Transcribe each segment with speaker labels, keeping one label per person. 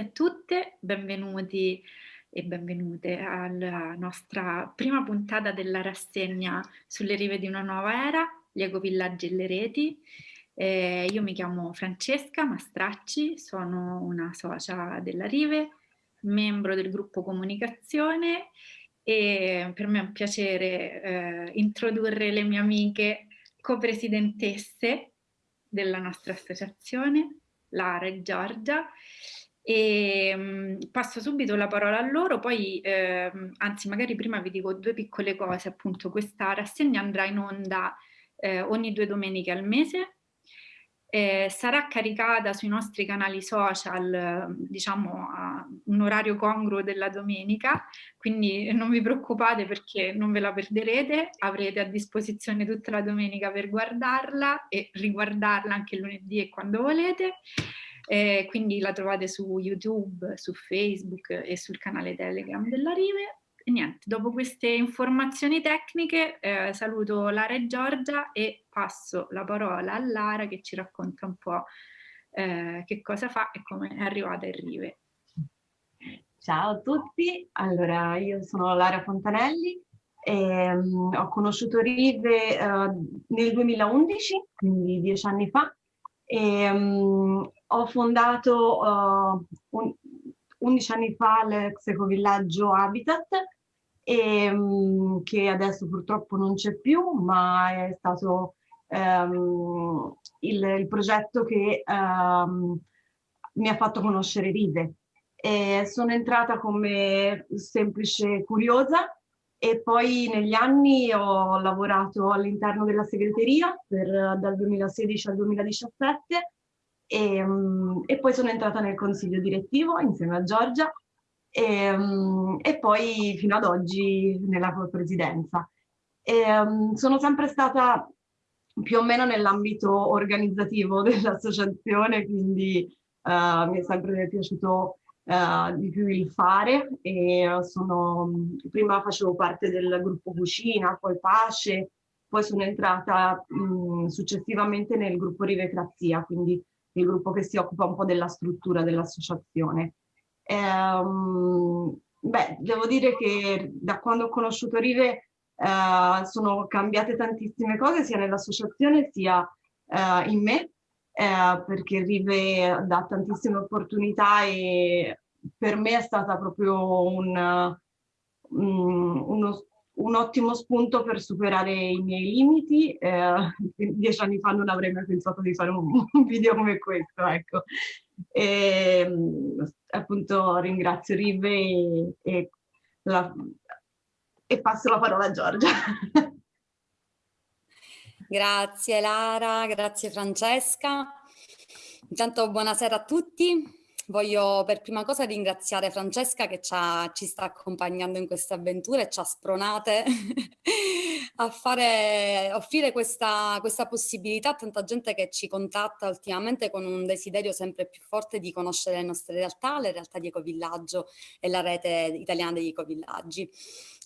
Speaker 1: a tutte, benvenuti e benvenute alla nostra prima puntata della rassegna sulle rive di una nuova era, gli ecovillaggi e le reti. Eh, io mi chiamo Francesca Mastracci, sono una socia della Rive, membro del gruppo comunicazione e per me è un piacere eh, introdurre le mie amiche copresidentesse della nostra associazione, Lara e Giorgia. E um, passo subito la parola a loro, poi eh, anzi magari prima vi dico due piccole cose, appunto questa rassegna andrà in onda eh, ogni due domeniche al mese, eh, sarà caricata sui nostri canali social, diciamo a un orario congruo della domenica, quindi non vi preoccupate perché non ve la perderete, avrete a disposizione tutta la domenica per guardarla e riguardarla anche lunedì e quando volete. Eh, quindi la trovate su YouTube, su Facebook e sul canale Telegram della Rive. E niente, dopo queste informazioni tecniche eh, saluto Lara e Giorgia e passo la parola a Lara che ci racconta un po' eh, che cosa fa e come è arrivata in Rive.
Speaker 2: Ciao a tutti, allora io sono Lara Fontanelli, e, um, ho conosciuto Rive uh, nel 2011, quindi dieci anni fa, e um, ho fondato uh, un, 11 anni fa l'ex ecovillaggio Habitat, e, um, che adesso purtroppo non c'è più, ma è stato um, il, il, progetto che um, mi ha fatto conoscere Rive. E sono entrata come semplice curiosa e poi negli anni ho lavorato all'interno della segreteria per, dal 2016 al 2017 e, um, e, poi sono entrata nel consiglio direttivo insieme a Giorgia e, um, e poi fino ad oggi nella presidenza. E, um, sono sempre stata più o meno nell'ambito organizzativo dell'associazione, quindi uh, mi è sempre piaciuto uh, di più il fare sono, prima facevo parte del gruppo Cucina, poi Pace, poi sono entrata mh, successivamente nel gruppo Rivecrazia, quindi il gruppo che si occupa un po' della struttura dell'associazione. Ehm, beh, devo dire che da quando ho conosciuto Rive eh, sono cambiate tantissime cose sia nell'associazione sia eh, in me, eh, perché Rive dà tantissime opportunità e per me è stata proprio un, um, uno, un ottimo spunto per superare i miei limiti. Eh, dieci anni fa non avrei mai pensato di fare un, un video come questo, ecco. E, appunto ringrazio Rive e, e, la, e passo la parola a Giorgia.
Speaker 3: Grazie Lara, grazie Francesca. Intanto buonasera a tutti. Voglio per prima cosa ringraziare Francesca che ci, ha, ci sta accompagnando in questa avventura e ci ha spronate a fare, offrire questa, questa possibilità a tanta gente che ci contatta ultimamente con un desiderio sempre più forte di conoscere le nostre realtà, le realtà di Ecovillaggio e la rete italiana degli ecovillaggi.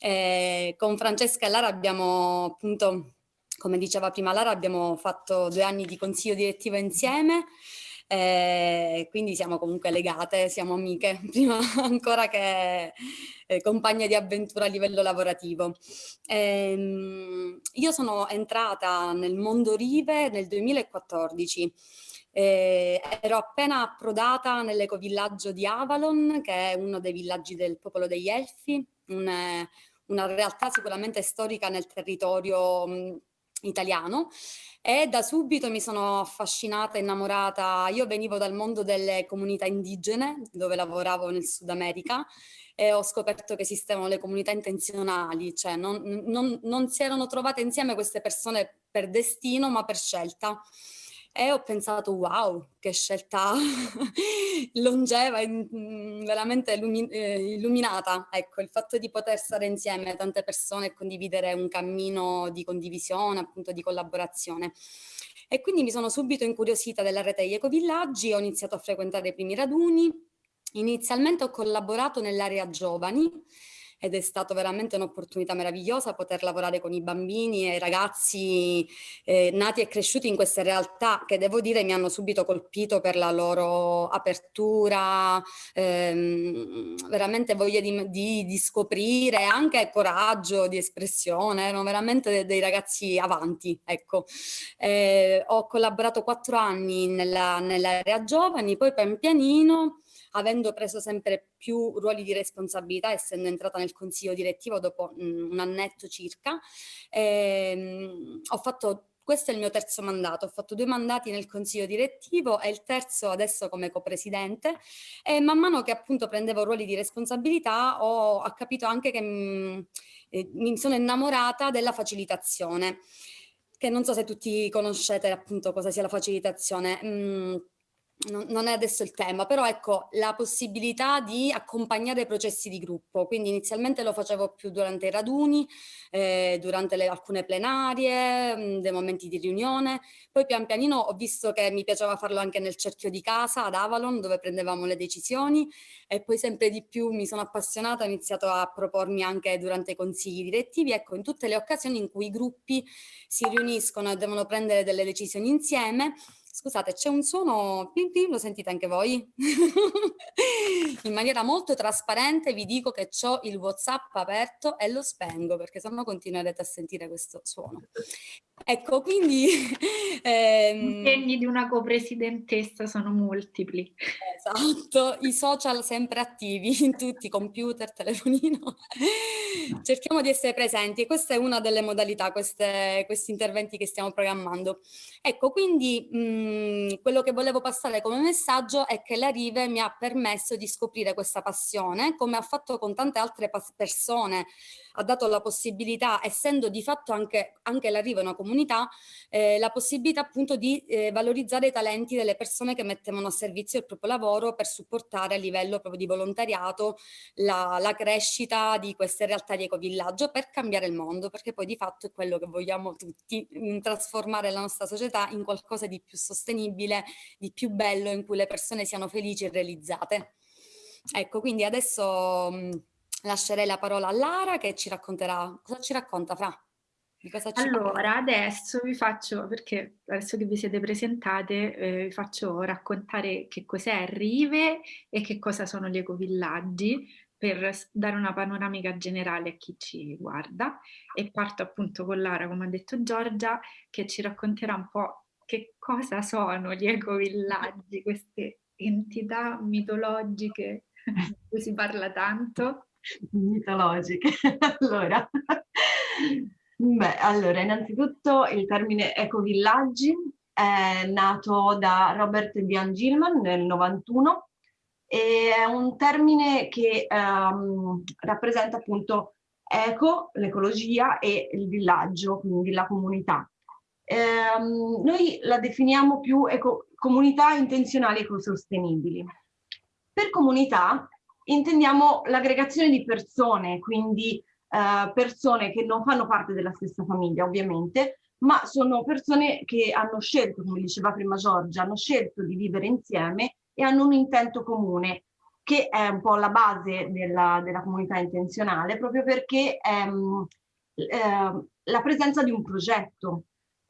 Speaker 3: Eh, con Francesca e Lara abbiamo appunto, come diceva prima Lara, abbiamo fatto due anni di consiglio direttivo insieme eh, quindi siamo comunque legate, siamo amiche, prima ancora che eh, compagne di avventura a livello lavorativo. Eh, io sono entrata nel mondo Rive nel 2014, eh, ero appena approdata nell'ecovillaggio di Avalon, che è uno dei villaggi del popolo degli Elfi, un, una realtà sicuramente storica nel territorio mh, italiano e da subito mi sono affascinata, innamorata. Io venivo dal mondo delle comunità indigene, dove lavoravo nel Sud America, e ho scoperto che esistevano le comunità intenzionali, cioè non, non, non si erano trovate insieme queste persone per destino, ma per scelta e ho pensato wow che scelta longeva, veramente eh, illuminata, ecco il fatto di poter stare insieme tante persone e condividere un cammino di condivisione, appunto di collaborazione. E quindi mi sono subito incuriosita della rete degli ecovillaggi, ho iniziato a frequentare i primi raduni, inizialmente ho collaborato nell'area giovani, ed è stata veramente un'opportunità meravigliosa poter lavorare con i bambini e i ragazzi eh, nati e cresciuti in queste realtà che devo dire mi hanno subito colpito per la loro apertura, ehm, veramente voglia di, di, di, scoprire, anche coraggio di espressione, erano veramente dei, dei ragazzi avanti, ecco. Eh, ho collaborato quattro anni nella, nell'area giovani, poi pian pianino avendo preso sempre più ruoli di responsabilità, essendo entrata nel consiglio direttivo dopo mh, un annetto circa, ehm, ho fatto questo è il mio terzo mandato, ho fatto due mandati nel consiglio direttivo e il terzo adesso come copresidente e man mano che appunto prendevo ruoli di responsabilità ho, ho capito anche che mh, eh, mi sono innamorata della facilitazione, che non so se tutti conoscete appunto cosa sia la facilitazione. Mm, non, è adesso il tema, però ecco la possibilità di accompagnare i processi di gruppo, quindi inizialmente lo facevo più durante i raduni, eh, durante le, alcune plenarie, mh, mm, dei momenti di riunione, poi pian pianino ho visto che mi piaceva farlo anche nel cerchio di casa ad Avalon dove prendevamo le decisioni. E poi sempre di più mi sono appassionata, ho iniziato a propormi anche durante i consigli direttivi, ecco in tutte le occasioni in cui i gruppi si riuniscono e devono prendere delle decisioni insieme, Scusate, c'è un suono pim pim, lo sentite anche voi? In maniera molto trasparente vi dico che ho il WhatsApp aperto e lo spengo perché sennò continuerete a sentire questo suono. Ecco, quindi...
Speaker 1: Ehm... I segni di una copresidentessa sono multipli.
Speaker 3: Esatto, i social sempre attivi in tutti, computer, telefonino. Cerchiamo di essere presenti e questa è una delle modalità, queste, questi interventi che stiamo programmando. Ecco, quindi mh, mhmm, quello che volevo passare come messaggio è che la Rive mi ha permesso di scoprire questa passione, come ha fatto con tante altre persone, ha dato la possibilità, essendo di fatto anche, anche la Rive una comunità, eh, la possibilità appunto di eh, valorizzare i talenti delle persone che mettevano a servizio il proprio lavoro per supportare a livello proprio di volontariato la, la crescita di queste realtà di ecovillaggio per cambiare il mondo, perché poi di fatto è quello che vogliamo tutti, trasformare la nostra società in qualcosa di più sostenibile, di più bello, in cui le persone siano felici e realizzate. Ecco, quindi adesso mh, lascerei la parola a Lara che ci racconterà, cosa ci racconta Fra?
Speaker 1: Allora, parla? adesso vi faccio, perché adesso che vi siete presentate, eh, vi faccio raccontare che cos'è Rive e che cosa sono gli ecovillaggi per dare una panoramica generale a chi ci guarda e parto appunto con Lara, come ha detto Giorgia, che ci racconterà un po' che cosa sono gli ecovillaggi, queste entità mitologiche di cui si parla tanto.
Speaker 2: Mitologiche, allora... Beh, allora, innanzitutto il termine ecovillaggi è nato da Robert Dian Gilman nel 91 e è un termine che um, rappresenta appunto eco, l'ecologia e il villaggio, quindi la comunità. Um, noi la definiamo più eco, comunità intenzionali ecosostenibili. Per comunità intendiamo l'aggregazione di persone, quindi eh, persone che non fanno parte della stessa famiglia ovviamente, ma sono persone che hanno scelto, come diceva prima Giorgia, hanno scelto di vivere insieme e hanno un intento comune, che è un po' la base della, della comunità intenzionale, proprio perché ehm, eh, la presenza di un progetto,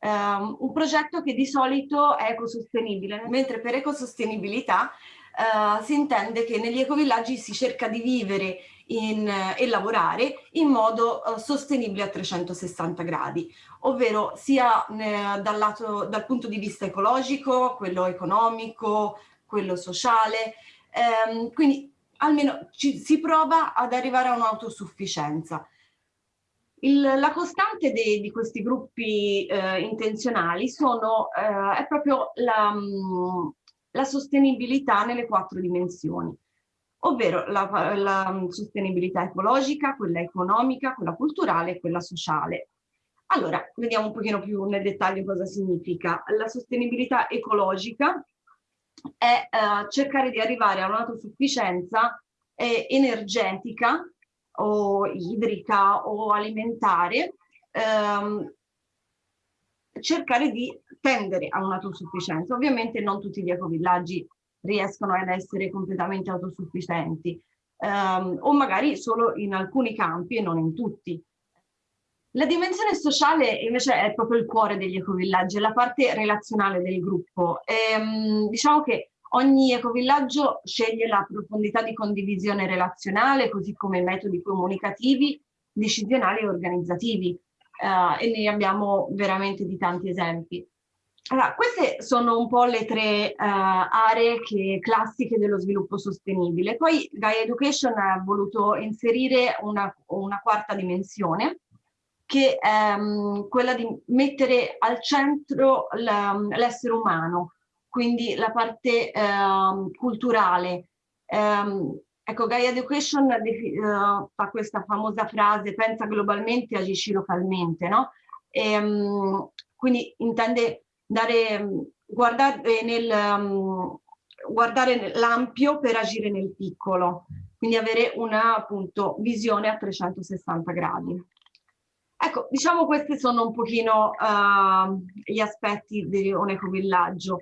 Speaker 2: Um, un progetto che di solito è ecosostenibile, mentre per ecosostenibilità uh, si intende che negli ecovillaggi si cerca di vivere in, e lavorare in modo uh, sostenibile a 360 gradi, ovvero sia eh, dal, lato, dal punto di vista ecologico, quello economico, quello sociale, ehm, quindi almeno ci, si prova ad arrivare a un'autosufficienza. la costante de, di questi gruppi eh, intenzionali sono, eh, è proprio la, mm, la sostenibilità nelle quattro dimensioni ovvero la, la, sostenibilità ecologica, quella economica, quella culturale e quella sociale. Allora, vediamo un pochino più nel dettaglio cosa significa. La sostenibilità ecologica è eh, cercare di arrivare a un'autosufficienza eh, energetica o idrica o alimentare, ehm, cercare di tendere a un'autosufficienza. Ovviamente non tutti gli ecovillaggi riescono ad essere completamente autosufficienti, ehm, o magari solo in alcuni campi e non in tutti. La dimensione sociale invece è proprio il cuore degli ecovillaggi, è la parte relazionale del gruppo. E, ehm, diciamo che ogni ecovillaggio sceglie la profondità di condivisione relazionale, così come metodi comunicativi, decisionali e organizzativi. Uh, e ne abbiamo veramente di tanti esempi. Allora, queste sono un po' le tre uh, aree che, classiche dello sviluppo sostenibile. Poi Gaia Education ha voluto inserire una, una quarta dimensione, che è um, quella di mettere al centro l'essere umano, quindi la parte uh, culturale. Um, ecco, Gaia Education uh, fa questa famosa frase, pensa globalmente, agisci localmente, no? E, um, quindi intende dare, guardare nel, um, guardare l'ampio per agire nel piccolo, quindi avere una appunto visione a 360 gradi. Ecco, diciamo questi sono un pochino uh, gli aspetti di un ecovillaggio.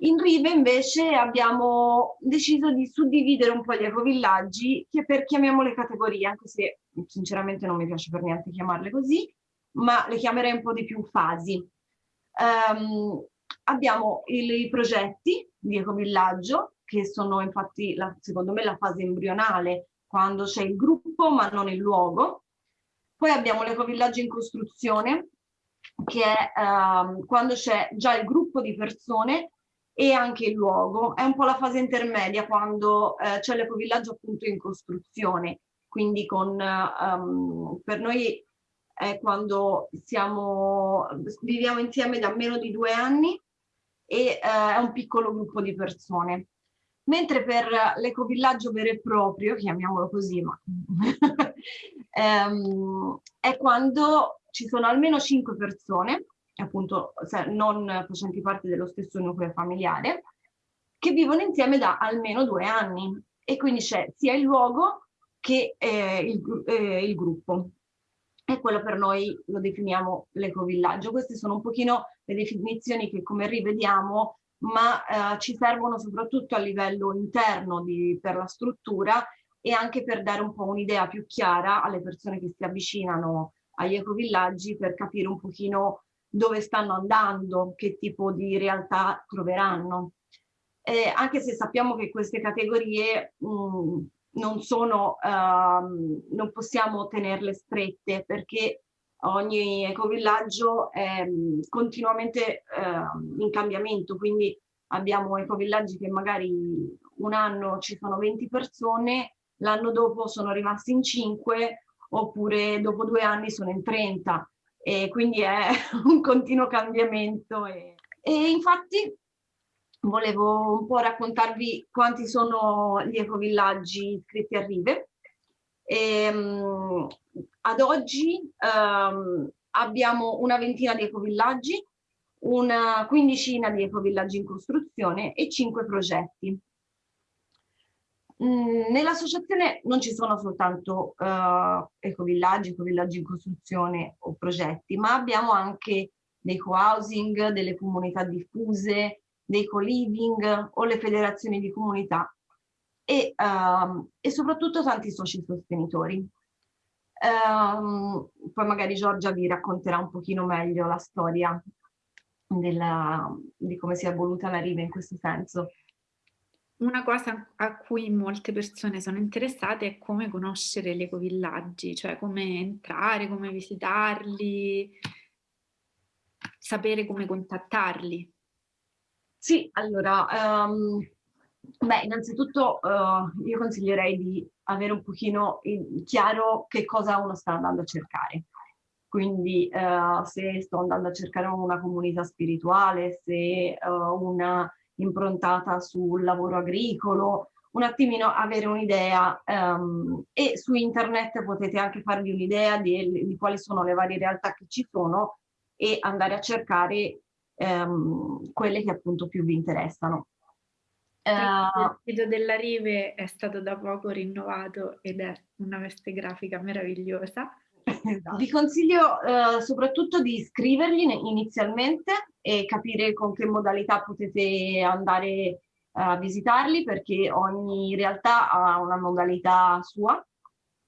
Speaker 2: In Rive invece abbiamo deciso di suddividere un po' gli ecovillaggi che per chiamiamole categorie, anche se sinceramente non mi piace per niente chiamarle così, ma le chiamerei un po' di più fasi. Um, abbiamo il, i progetti di ecovillaggio, che sono infatti la, secondo me la fase embrionale, quando c'è il gruppo ma non il luogo, poi abbiamo l'ecovillaggio in costruzione, che è um, quando c'è già il gruppo di persone e anche il luogo. È un po' la fase intermedia quando uh, c'è l'ecovillaggio appunto in costruzione. Quindi con, um, per noi è quando siamo, viviamo insieme da meno di due anni e uh, è un piccolo gruppo di persone. Mentre per l'ecovillaggio vero e proprio, chiamiamolo così, ma ehm, è quando ci sono almeno cinque persone, appunto non facenti parte dello stesso nucleo familiare, che vivono insieme da almeno due anni e quindi c'è sia il luogo che eh, il, eh, il gruppo e quello per noi lo definiamo l'ecovillaggio. Queste sono un pochino le definizioni che come rivediamo ma eh, ci servono soprattutto a livello interno di, per la struttura e anche per dare un po' un'idea più chiara alle persone che si avvicinano agli ecovillaggi per capire un pochino dove stanno andando, che tipo di realtà troveranno. Eh, anche se sappiamo che queste categorie mh, mm, non sono, uh, non possiamo tenerle strette perché ogni ecovillaggio è mm, continuamente uh, in cambiamento, quindi abbiamo ecovillaggi che magari un anno ci sono 20 persone, l'anno dopo sono rimasti in 5 oppure dopo due anni sono in 30 e quindi è un continuo cambiamento. E, e infatti volevo un po' raccontarvi quanti sono gli ecovillaggi iscritti a Rive. E, um, ad oggi um, abbiamo una ventina di ecovillaggi, una quindicina di ecovillaggi in costruzione e cinque progetti. Mm, nell'associazione non ci sono soltanto uh, ecovillaggi, ecovillaggi in costruzione o progetti, ma abbiamo anche dei co-housing, delle comunità diffuse, dei co-living o le federazioni di comunità e, uh, e soprattutto tanti soci sostenitori. Um, poi magari Giorgia vi racconterà un pochino meglio la storia della, di come si è evoluta la riva in questo senso.
Speaker 1: Una cosa a cui molte persone sono interessate è come conoscere gli ecovillaggi, cioè come entrare, come visitarli, sapere come contattarli.
Speaker 2: Sì, allora, um, beh, innanzitutto uh, io consiglierei di avere un pochino chiaro che cosa uno sta andando a cercare. Quindi uh, se sto andando a cercare una comunità spirituale, se uh, una improntata sul lavoro agricolo, un attimino avere un'idea um, e su internet potete anche farvi un'idea di, di, quali sono le varie realtà che ci sono e andare a cercare ehm, quelle che appunto più vi interessano.
Speaker 1: il sito della Rive è stato da poco rinnovato ed è una veste grafica meravigliosa.
Speaker 2: Esatto. Vi consiglio eh, soprattutto di iscriverli inizialmente e capire con che modalità potete andare uh, visitarli perché ogni realtà ha una modalità sua.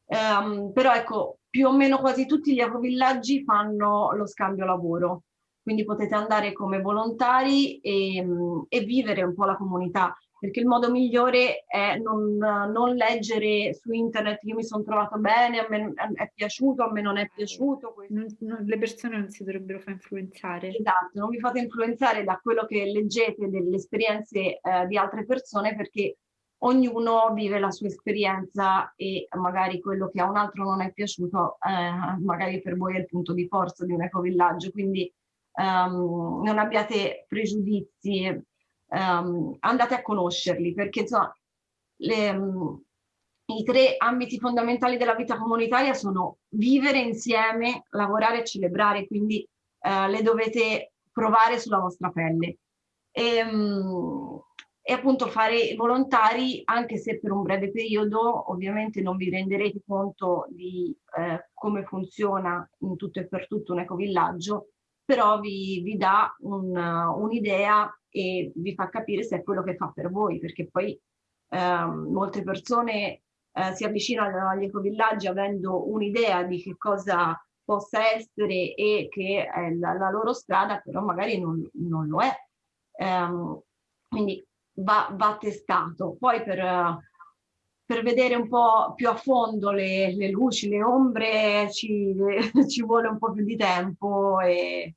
Speaker 2: Um, però ecco, più o meno quasi tutti gli ecovillaggi fanno lo scambio lavoro, quindi potete andare come volontari e, e vivere un po' la comunità perché il modo migliore è non, non leggere su internet io mi sono trovato bene, a me è piaciuto, a me non è piaciuto.
Speaker 1: Non, non, le persone non si dovrebbero far influenzare.
Speaker 2: Esatto, non vi fate influenzare da quello che leggete delle esperienze eh, di altre persone perché ognuno vive la sua esperienza e magari quello che a un altro non è piaciuto eh, magari per voi è il punto di forza di un ecovillaggio, quindi um, non abbiate pregiudizi, um, andate a conoscerli perché insomma le, um, i tre ambiti fondamentali della vita comunitaria sono vivere insieme, lavorare e celebrare, quindi uh, le dovete provare sulla vostra pelle. E, um, e appunto fare volontari anche se per un breve periodo ovviamente non vi renderete conto di eh, come funziona in tutto e per tutto un ecovillaggio però vi, vi dà un'idea un e vi fa capire se è quello che fa per voi, perché poi eh, molte persone eh, si avvicinano agli ecovillaggi avendo un'idea di che cosa possa essere e che è la, la loro strada, però magari non, non lo è. Um, quindi va, va, testato. Poi per, per, vedere un po' più a fondo le, le luci, le ombre, ci, ci, vuole un po' più di tempo e,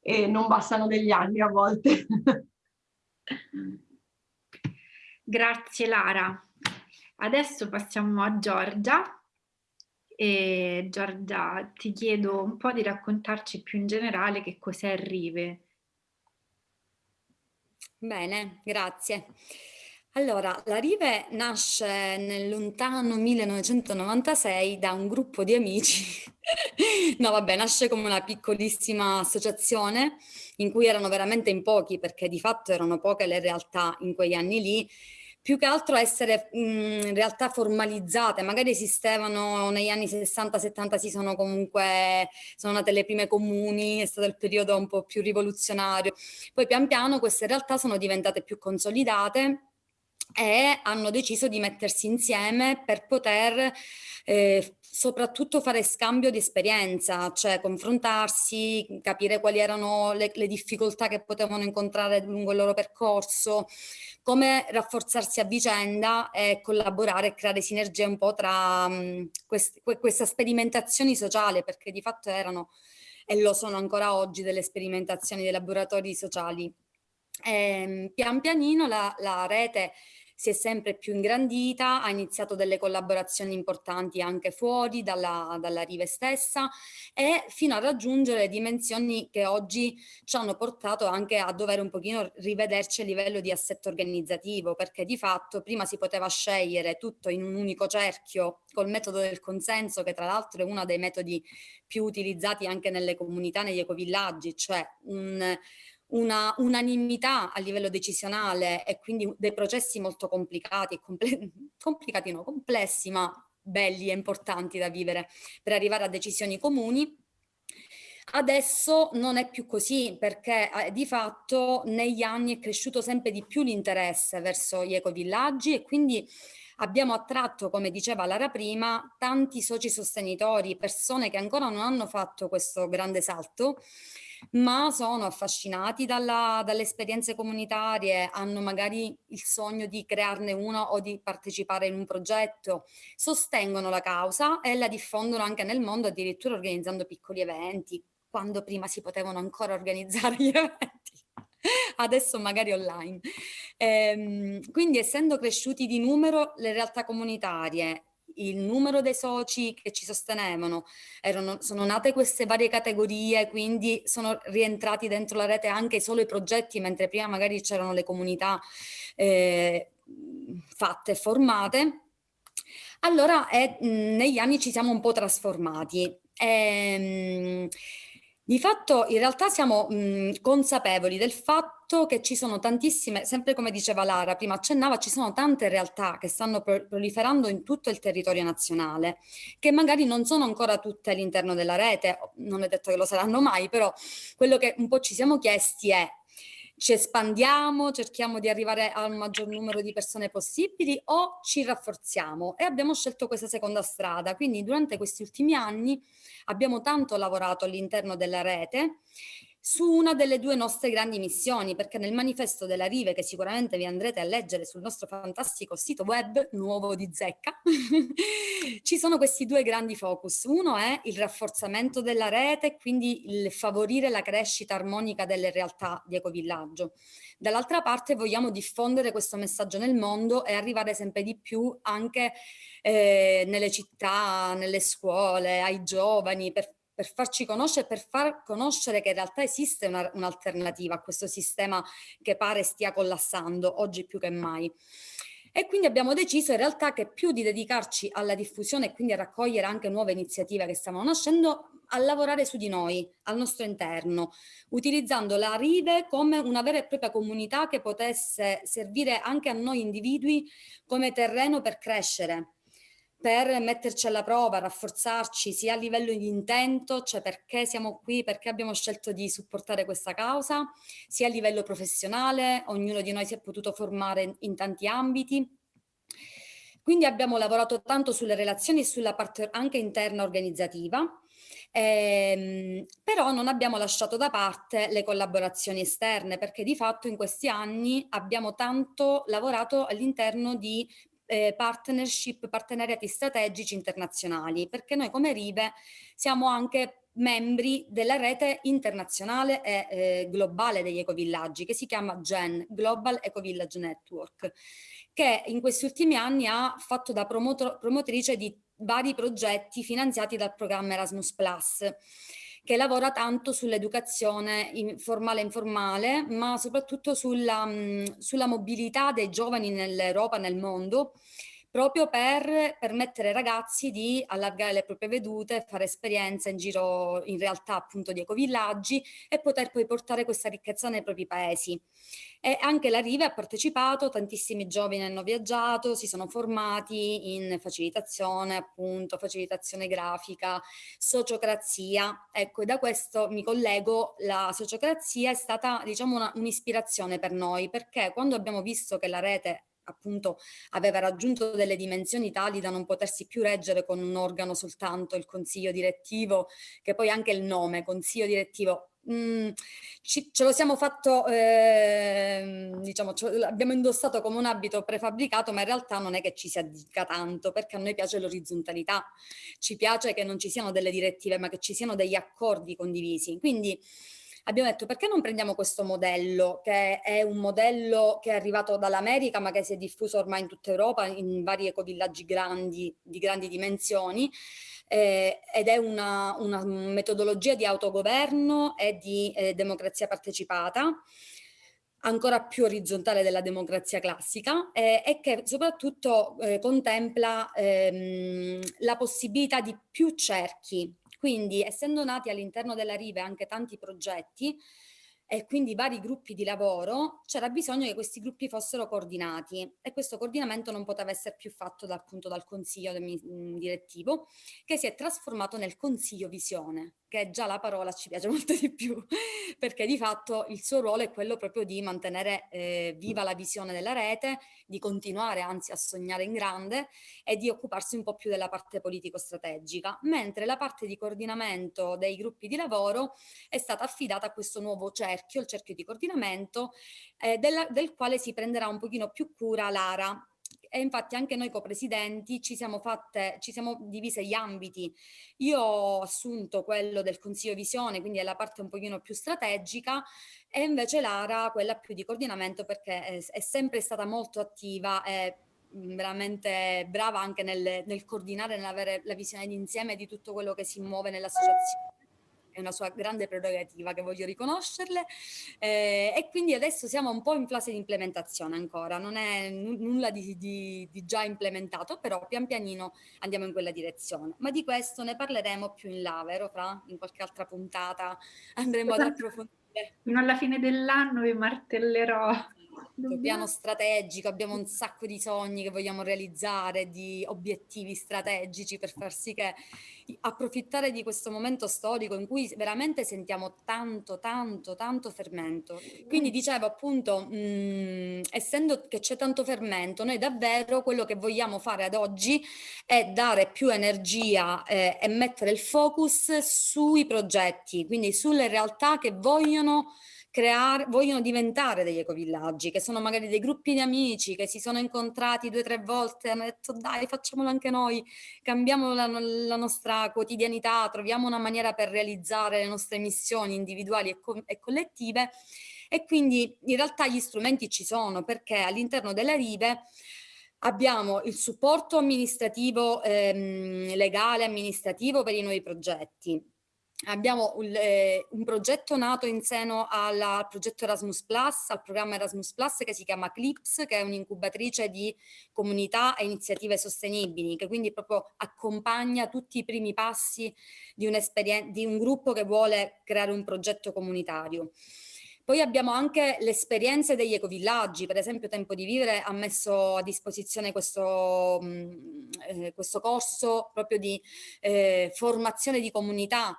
Speaker 2: e non bastano degli anni a volte.
Speaker 1: Grazie Lara. Adesso passiamo a Giorgia. E Giorgia, ti chiedo un po' di raccontarci più in generale che cos'è Rive.
Speaker 3: Bene, grazie. Allora, la Rive nasce nel lontano 1996 da un gruppo di amici. no, vabbè, nasce come una piccolissima associazione in cui erano veramente in pochi, perché di fatto erano poche le realtà in quegli anni lì, più che altro essere in realtà formalizzate, magari esistevano negli anni 60-70, si sono comunque, sono nate le prime comuni, è stato il periodo un po' più rivoluzionario, poi pian piano queste realtà sono diventate più consolidate e hanno deciso di mettersi insieme per poter eh, soprattutto fare scambio di esperienza, cioè confrontarsi, capire quali erano le, le, difficoltà che potevano incontrare lungo il loro percorso, come rafforzarsi a vicenda e collaborare e creare sinergie un po' tra um, quest, queste sperimentazioni sociali, perché di fatto erano e lo sono ancora oggi delle sperimentazioni dei laboratori sociali. E, ehm, pian pianino la, la rete si è sempre più ingrandita, ha iniziato delle collaborazioni importanti anche fuori dalla, dalla Rive stessa e fino a raggiungere dimensioni che oggi ci hanno portato anche a dover un pochino rivederci a livello di assetto organizzativo, perché di fatto prima si poteva scegliere tutto in un unico cerchio col metodo del consenso, che tra l'altro è uno dei metodi più utilizzati anche nelle comunità, negli ecovillaggi, cioè un una unanimità a livello decisionale e quindi dei processi molto complicati, comple complicati no, complessi ma belli e importanti da vivere per arrivare a decisioni comuni. Adesso non è più così perché eh, di fatto negli anni è cresciuto sempre di più l'interesse verso gli ecovillaggi e quindi abbiamo attratto, come diceva Lara prima, tanti soci sostenitori, persone che ancora non hanno fatto questo grande salto ma sono affascinati dalla, dalle esperienze comunitarie, hanno magari il sogno di crearne una o di partecipare in un progetto, sostengono la causa e la diffondono anche nel mondo, addirittura organizzando piccoli eventi, quando prima si potevano ancora organizzare gli eventi adesso magari online. Ehm, quindi essendo cresciuti di numero le realtà comunitarie il numero dei soci che ci sostenevano, erano, sono nate queste varie categorie, quindi sono rientrati dentro la rete anche solo i progetti, mentre prima magari c'erano le comunità eh, fatte formate. Allora eh, negli anni ci siamo un po' trasformati. Ehm, di fatto in realtà siamo mh, consapevoli del fatto che ci sono tantissime, sempre come diceva Lara, prima accennava, ci sono tante realtà che stanno proliferando in tutto il territorio nazionale, che magari non sono ancora tutte all'interno della rete, non è detto che lo saranno mai, però quello che un po' ci siamo chiesti è ci espandiamo, cerchiamo di arrivare al maggior numero di persone possibili o ci rafforziamo e abbiamo scelto questa seconda strada. Quindi durante questi ultimi anni abbiamo tanto lavorato all'interno della rete su una delle due nostre grandi missioni, perché nel manifesto della Rive, che sicuramente vi andrete a leggere sul nostro fantastico sito web nuovo di Zecca, ci sono questi due grandi focus. Uno è il rafforzamento della rete, quindi il favorire la crescita armonica delle realtà di ecovillaggio. Dall'altra parte vogliamo diffondere questo messaggio nel mondo e arrivare sempre di più anche eh, nelle città, nelle scuole, ai giovani, per per farci conoscere, per far conoscere che in realtà esiste un'alternativa a questo sistema che pare stia collassando oggi più che mai. E quindi abbiamo deciso in realtà che più di dedicarci alla diffusione e quindi a raccogliere anche nuove iniziative che stavano nascendo, a lavorare su di noi, al nostro interno, utilizzando la Rive come una vera e propria comunità che potesse servire anche a noi individui come terreno per crescere, per metterci alla prova, rafforzarci sia a livello di intento, cioè perché siamo qui, perché abbiamo scelto di supportare questa causa, sia a livello professionale, ognuno di noi si è potuto formare in tanti ambiti. Quindi abbiamo lavorato tanto sulle relazioni e sulla parte anche interna organizzativa, ehm, però non abbiamo lasciato da parte le collaborazioni esterne perché di fatto in questi anni abbiamo tanto lavorato all'interno di eh, partnership, partenariati strategici internazionali, perché noi come Rive siamo anche membri della rete internazionale e eh, globale degli ecovillaggi che si chiama GEN, Global Ecovillage Network, che in questi ultimi anni ha fatto da promotrice di vari progetti finanziati dal programma Erasmus+, che lavora tanto sull'educazione formale e informale, ma soprattutto sulla, mh, sulla mobilità dei giovani nell'Europa, nel mondo, proprio per permettere ai ragazzi di allargare le proprie vedute, fare esperienze in giro in realtà appunto di ecovillaggi e poter poi portare questa ricchezza nei propri paesi. E anche la Rive ha partecipato, tantissimi giovani hanno viaggiato, si sono formati in facilitazione, appunto, facilitazione grafica, sociocrazia. Ecco, e da questo mi collego, la sociocrazia è stata, diciamo, un'ispirazione per noi, perché quando abbiamo visto che la rete appunto aveva raggiunto delle dimensioni tali da non potersi più reggere con un organo soltanto, il consiglio direttivo, che poi anche il nome, consiglio direttivo, Mm, ci, ce lo siamo fatto, eh, diciamo, abbiamo indossato come un abito prefabbricato, ma in realtà non è che ci si addica tanto, perché a noi piace l'orizzontalità, ci piace che non ci siano delle direttive, ma che ci siano degli accordi condivisi. Quindi abbiamo detto perché non prendiamo questo modello che è un modello che è arrivato dall'America ma che si è diffuso ormai in tutta Europa in vari ecovillaggi grandi di grandi dimensioni eh, ed è una, una, metodologia di autogoverno e di eh, democrazia partecipata ancora più orizzontale della democrazia classica eh, e che soprattutto eh, contempla ehm, la possibilità di più cerchi quindi essendo nati all'interno della Rive anche tanti progetti, e quindi vari gruppi di lavoro, c'era bisogno che questi gruppi fossero coordinati e questo coordinamento non poteva essere più fatto da, appunto dal consiglio del, direttivo che si è trasformato nel consiglio visione che già la parola ci piace molto di più, perché di fatto il suo ruolo è quello proprio di mantenere eh, viva la visione della rete, di continuare anzi a sognare in grande e di occuparsi un po' più della parte politico-strategica, mentre la parte di coordinamento dei gruppi di lavoro è stata affidata a questo nuovo cerchio, il cerchio di coordinamento, eh, della, del quale si prenderà un pochino più cura Lara, e infatti anche noi copresidenti ci siamo fatte, ci siamo divise gli ambiti. Io ho assunto quello del Consiglio Visione, quindi è la parte un pochino più strategica, e invece Lara quella più di coordinamento perché è, è sempre stata molto attiva e veramente brava anche nel, nel coordinare, nell'avere la visione d'insieme di tutto quello che si muove nell'associazione è una sua grande prerogativa che voglio riconoscerle eh, e quindi adesso siamo un po' in fase di implementazione ancora, non è nulla di, di, di, già implementato, però pian pianino andiamo in quella direzione. Ma di questo ne parleremo più in là, vero Fra? In qualche altra puntata andremo ad esatto. approfondire.
Speaker 1: Fino alla fine dell'anno vi martellerò
Speaker 3: il piano strategico, abbiamo un sacco di sogni che vogliamo realizzare, di obiettivi strategici per far sì che approfittare di questo momento storico in cui veramente sentiamo tanto, tanto, tanto fermento. Quindi dicevo appunto, mh, mm, essendo che c'è tanto fermento, noi davvero quello che vogliamo fare ad oggi è dare più energia eh, e mettere il focus sui progetti, quindi sulle realtà che vogliono creare, vogliono diventare degli ecovillaggi, che sono magari dei gruppi di amici che si sono incontrati due o tre volte hanno detto dai facciamolo anche noi, cambiamo la, la, nostra quotidianità, troviamo una maniera per realizzare le nostre missioni individuali e, co e collettive e quindi in realtà gli strumenti ci sono perché all'interno della Rive abbiamo il supporto amministrativo, ehm, legale amministrativo per i nuovi progetti, abbiamo un, eh, un, progetto nato in seno al, al progetto Erasmus Plus, al programma Erasmus Plus che si chiama CLIPS, che è un'incubatrice di comunità e iniziative sostenibili, che quindi proprio accompagna tutti i primi passi di, di un gruppo che vuole creare un progetto comunitario. Poi abbiamo anche le esperienze degli ecovillaggi, per esempio Tempo di Vivere ha messo a disposizione questo, mm, eh, questo corso proprio di eh, formazione di comunità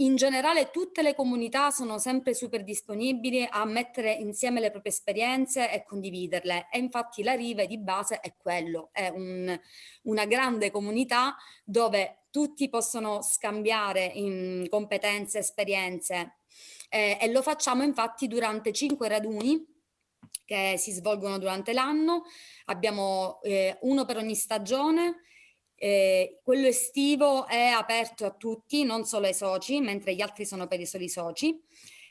Speaker 3: in generale tutte le comunità sono sempre super disponibili a mettere insieme le proprie esperienze e condividerle. E infatti la Rive di base è quello, è un, una grande comunità dove tutti possono scambiare competenze, esperienze. Eh, e lo facciamo infatti durante cinque raduni che si svolgono durante l'anno, abbiamo eh, uno per ogni stagione eh, quello estivo è aperto a tutti, non solo ai soci, mentre gli altri sono per i soli soci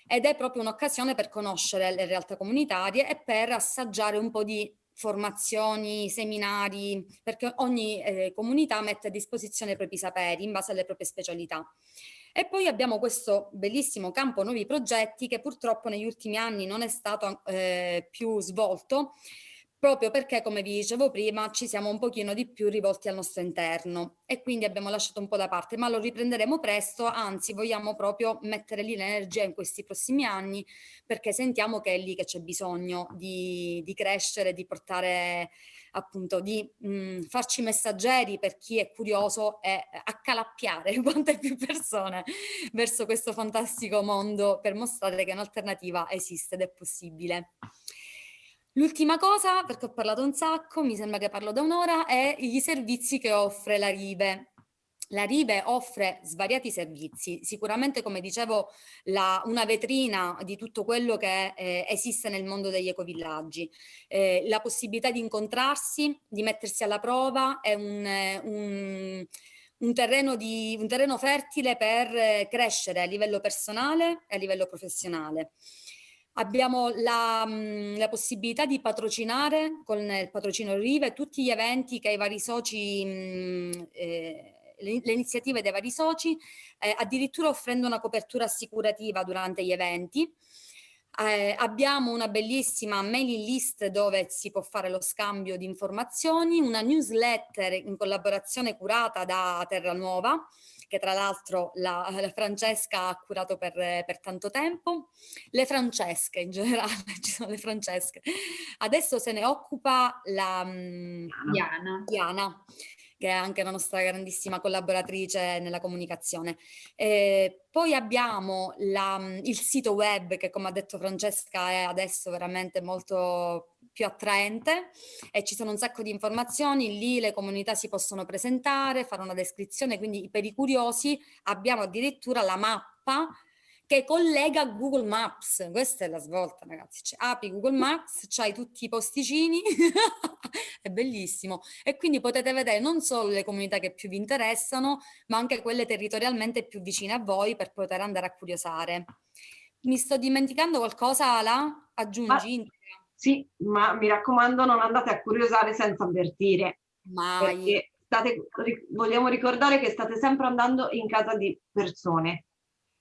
Speaker 3: ed è proprio un'occasione per conoscere le realtà comunitarie e per assaggiare un po' di formazioni, seminari, perché ogni eh, comunità mette a disposizione i propri saperi in base alle proprie specialità. E poi abbiamo questo bellissimo campo nuovi progetti che purtroppo negli ultimi anni non è stato eh, più svolto, proprio perché, come vi dicevo prima, ci siamo un pochino di più rivolti al nostro interno e quindi abbiamo lasciato un po' da parte, ma lo riprenderemo presto, anzi vogliamo proprio mettere lì l'energia in questi prossimi anni perché sentiamo che è lì che c'è bisogno di, di, crescere, di portare appunto, di mh, farci messaggeri per chi è curioso e accalappiare quante più persone verso questo fantastico mondo per mostrare che un'alternativa esiste ed è possibile. L'ultima cosa, perché ho parlato un sacco, mi sembra che parlo da un'ora, è gli servizi che offre la Rive. La Rive offre svariati servizi, sicuramente come dicevo la, una vetrina di tutto quello che eh, esiste nel mondo degli ecovillaggi, eh, la possibilità di incontrarsi, di mettersi alla prova è un, un, un, terreno, di, un terreno fertile per eh, crescere a livello personale e a livello professionale. Abbiamo la, la, possibilità di patrocinare con il patrocino Rive tutti gli eventi che i vari soci, eh, le, le, iniziative dei vari soci, eh, addirittura offrendo una copertura assicurativa durante gli eventi. Eh, abbiamo una bellissima mailing list dove si può fare lo scambio di informazioni, una newsletter in collaborazione curata da Terra Nuova, che tra l'altro la, la, Francesca ha curato per, per, tanto tempo, le Francesche in generale, ci sono le Francesche. Adesso se ne occupa la mm, Diana. Diana che è anche la nostra grandissima collaboratrice nella comunicazione. Eh, poi abbiamo la, mm, il sito web che come ha detto Francesca è adesso veramente molto più attraente e ci sono un sacco di informazioni, lì le comunità si possono presentare, fare una descrizione, quindi per i curiosi abbiamo addirittura la mappa che collega Google Maps. Questa è la svolta, ragazzi. Cioè, apri Google Maps, c'hai tutti i posticini, è bellissimo. E quindi potete vedere non solo le comunità che più vi interessano, ma anche quelle territorialmente più vicine a voi per poter andare a curiosare. Mi sto dimenticando qualcosa, Ala? Aggiungi? Ma,
Speaker 2: sì, ma mi raccomando non andate a curiosare senza avvertire. Mai. State, vogliamo ricordare che state sempre andando in casa di persone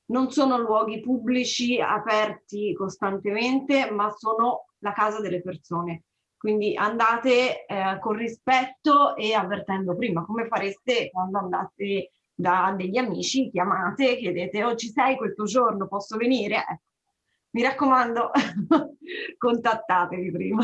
Speaker 2: non sono luoghi pubblici aperti costantemente, ma sono la casa delle persone. Quindi andate eh, con rispetto e avvertendo prima, come fareste quando andate da degli amici, chiamate, chiedete, oh ci sei questo giorno, posso venire? Ecco. Mi raccomando, contattatevi prima.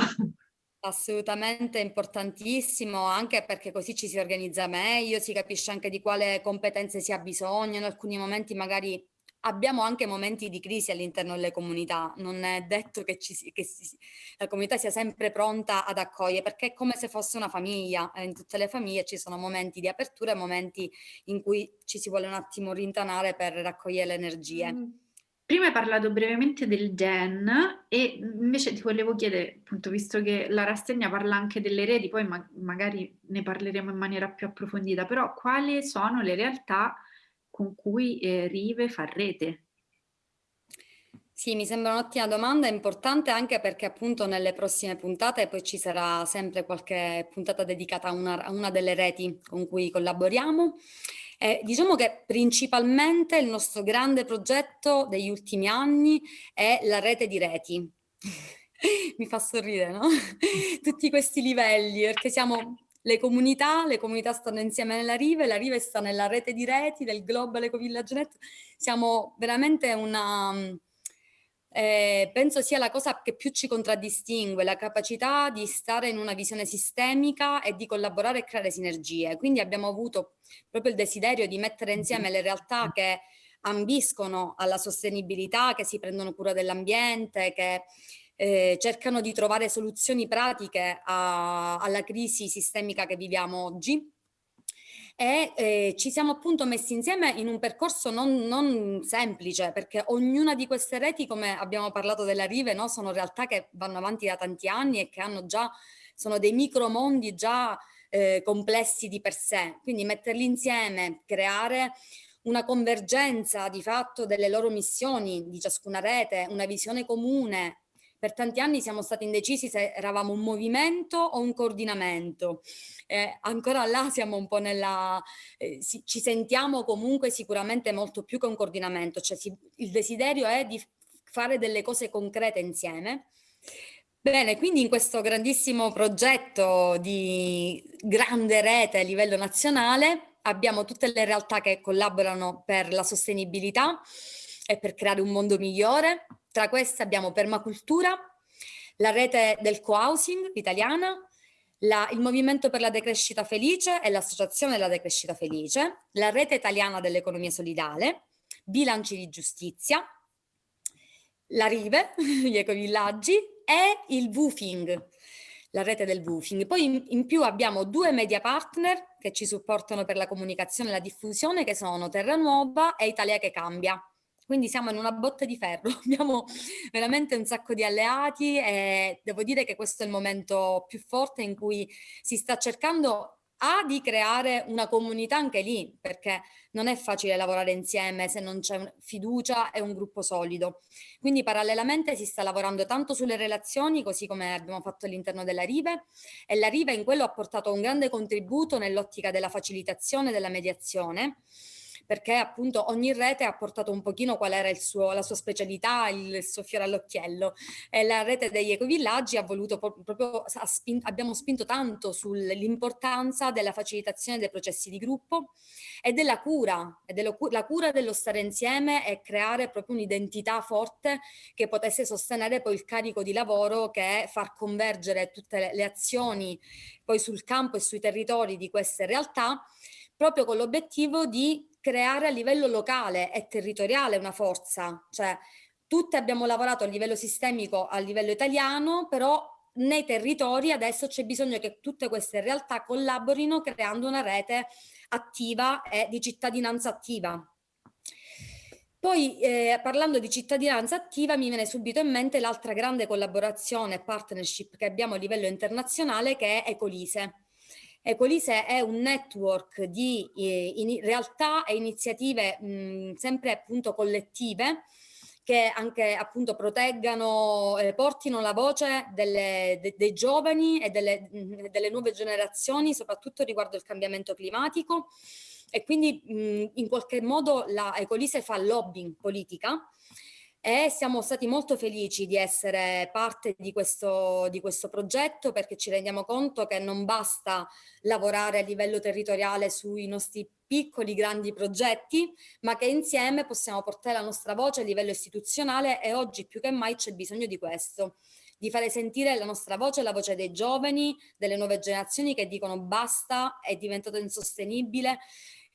Speaker 3: Assolutamente importantissimo, anche perché così ci si organizza meglio, si capisce anche di quale competenze si ha bisogno, in alcuni momenti magari abbiamo anche momenti di crisi all'interno delle comunità, non è detto che, ci, che si, la comunità sia sempre pronta ad accogliere, perché è come se fosse una famiglia, in tutte le famiglie ci sono momenti di apertura e momenti in cui ci si vuole un attimo rintanare per raccogliere le energie. Mm.
Speaker 1: Prima hai parlato brevemente del gen e invece ti volevo chiedere, appunto, visto che la rassegna parla anche delle reti, poi ma magari ne parleremo in maniera più approfondita, però quali sono le realtà con cui eh, Rive fa rete?
Speaker 3: Sì, mi sembra un'ottima domanda, importante anche perché appunto nelle prossime puntate poi ci sarà sempre qualche puntata dedicata a una, a una delle reti con cui collaboriamo eh, diciamo che principalmente il nostro grande progetto degli ultimi anni è la rete di reti. Mi fa sorridere, no? Tutti questi livelli, perché siamo le comunità, le comunità stanno insieme nella Rive, la Rive sta nella rete di reti del Global Eco Village Net. Siamo veramente una eh, penso sia la cosa che più ci contraddistingue, la capacità di stare in una visione sistemica e di collaborare e creare sinergie. Quindi abbiamo avuto proprio il desiderio di mettere insieme le realtà che ambiscono alla sostenibilità, che si prendono cura dell'ambiente, che eh, cercano di trovare soluzioni pratiche a, alla crisi sistemica che viviamo oggi e eh, ci siamo appunto messi insieme in un percorso non, non, semplice perché ognuna di queste reti, come abbiamo parlato della Rive, no, sono realtà che vanno avanti da tanti anni e che hanno già, sono dei micromondi già eh, complessi di per sé. Quindi metterli insieme, creare una convergenza di fatto delle loro missioni di ciascuna rete, una visione comune per tanti anni siamo stati indecisi se eravamo un movimento o un coordinamento. Eh, ancora là siamo un po' nella... Eh, si, ci sentiamo comunque sicuramente molto più che un coordinamento, cioè si, il desiderio è di fare delle cose concrete insieme. Bene, quindi in questo grandissimo progetto di grande rete a livello nazionale abbiamo tutte le realtà che collaborano per la sostenibilità e per creare un mondo migliore, tra queste abbiamo Permacultura, la rete del co-housing italiana, la, il Movimento per la Decrescita Felice e l'Associazione della Decrescita Felice, la rete italiana dell'economia solidale, bilanci di giustizia, la Rive, gli ecovillaggi e il Woofing, la rete del woofing. Poi in, in, più abbiamo due media partner che ci supportano per la comunicazione e la diffusione che sono Terra Nuova e Italia che Cambia. Quindi siamo in una botte di ferro, abbiamo veramente un sacco di alleati e devo dire che questo è il momento più forte in cui si sta cercando a di creare una comunità anche lì, perché non è facile lavorare insieme se non c'è fiducia e un gruppo solido. Quindi parallelamente si sta lavorando tanto sulle relazioni, così come abbiamo fatto all'interno della Rive, e la Rive in quello ha portato un grande contributo nell'ottica della facilitazione della mediazione, perché appunto ogni rete ha portato un pochino qual era suo, la sua specialità, il suo fiore all'occhiello. E la rete degli ecovillaggi ha voluto proprio, ha spinto, abbiamo spinto tanto sull'importanza della facilitazione dei processi di gruppo e della cura, e dello, la cura dello stare insieme e creare proprio un'identità forte che potesse sostenere poi il carico di lavoro che è far convergere tutte le, le azioni poi sul campo e sui territori di queste realtà proprio con l'obiettivo di creare a livello locale e territoriale una forza, cioè tutte abbiamo lavorato a livello sistemico, a livello italiano, però nei territori adesso c'è bisogno che tutte queste realtà collaborino creando una rete attiva e di cittadinanza attiva. Poi eh, parlando di cittadinanza attiva mi viene subito in mente l'altra grande collaborazione e partnership che abbiamo a livello internazionale che è Ecolise. Ecolise è un network di eh, in realtà e iniziative mh, sempre appunto collettive che anche appunto proteggano, eh, portino la voce delle, de, dei giovani e delle, mh, delle, nuove generazioni, soprattutto riguardo il cambiamento climatico. E quindi mh, in qualche modo la Ecolise fa lobbying politica e siamo stati molto felici di essere parte di questo, di questo progetto perché ci rendiamo conto che non basta lavorare a livello territoriale sui nostri piccoli grandi progetti ma che insieme possiamo portare la nostra voce a livello istituzionale e oggi più che mai c'è bisogno di questo di fare sentire la nostra voce, la voce dei giovani, delle nuove generazioni che dicono basta, è diventato insostenibile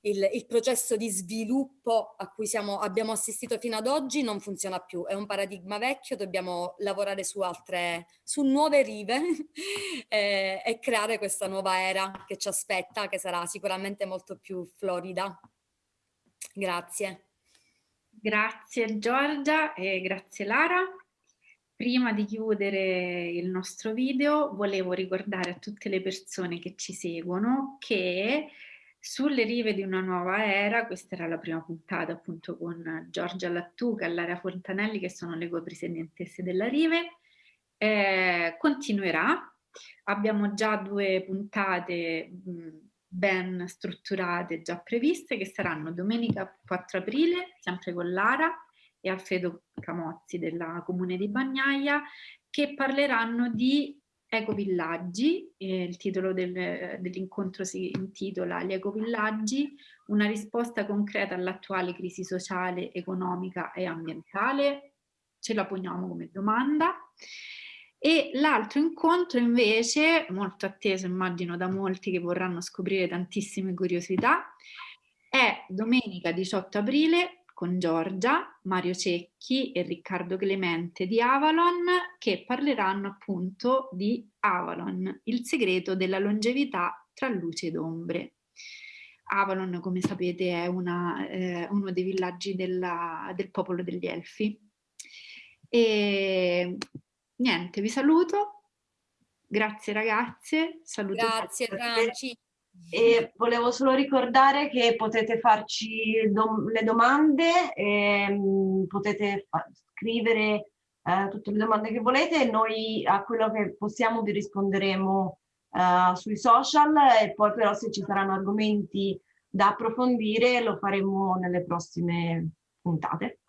Speaker 3: il, il, processo di sviluppo a cui siamo, abbiamo assistito fino ad oggi non funziona più, è un paradigma vecchio, dobbiamo lavorare su altre, su nuove rive e, e creare questa nuova era che ci aspetta, che sarà sicuramente molto più florida. Grazie.
Speaker 1: Grazie Giorgia e grazie Lara. Prima di chiudere il nostro video volevo ricordare a tutte le persone che ci seguono che sulle rive di una nuova era, questa era la prima puntata appunto con Giorgia Lattuca e Lara Fontanelli che sono le copresidentesse della Rive, eh, continuerà. Abbiamo già due puntate mh, ben strutturate, già previste, che saranno domenica 4 aprile, sempre con Lara e Alfredo Camozzi della Comune di Bagnaia, che parleranno di Ecovillaggi, eh, il titolo del, dell'incontro si intitola Gli ecovillaggi, una risposta concreta all'attuale crisi sociale, economica e ambientale, ce la poniamo come domanda. E l'altro incontro invece, molto atteso immagino da molti che vorranno scoprire tantissime curiosità, è domenica 18 aprile con Giorgia, Mario Cecchi e Riccardo Clemente di Avalon che parleranno appunto di Avalon, il segreto della longevità tra luce ed ombre. Avalon, come sapete, è una, eh, uno dei villaggi della, del popolo degli Elfi. E niente, vi saluto. Grazie ragazze. Saluto
Speaker 3: Grazie Franci.
Speaker 2: E volevo solo ricordare che potete farci dom le domande, ehm, potete scrivere eh, tutte le domande che volete e noi a quello che possiamo vi risponderemo eh, sui social e poi però se ci saranno argomenti da approfondire lo faremo nelle prossime puntate.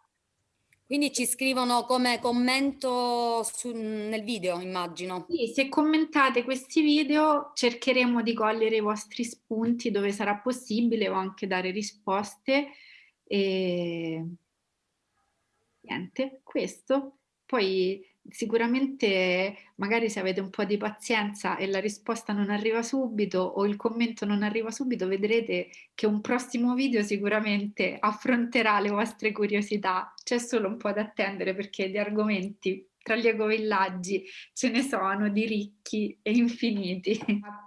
Speaker 3: Quindi ci scrivono come commento su, nel video, immagino.
Speaker 1: Sì, se commentate questi video cercheremo di cogliere i vostri spunti dove sarà possibile o anche dare risposte. E niente, questo. Poi sicuramente magari se avete un po' di pazienza e la risposta non arriva subito o il commento non arriva subito, vedrete che un prossimo video sicuramente affronterà le vostre curiosità. C'è solo un po' da attendere perché di argomenti tra gli ecovillaggi ce ne sono di ricchi e infiniti.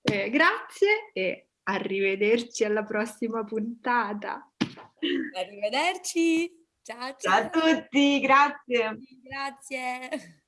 Speaker 1: Eh, grazie e arrivederci alla prossima puntata.
Speaker 3: Arrivederci. Ciao,
Speaker 2: ciao. ciao a tutti, grazie.
Speaker 3: Grazie.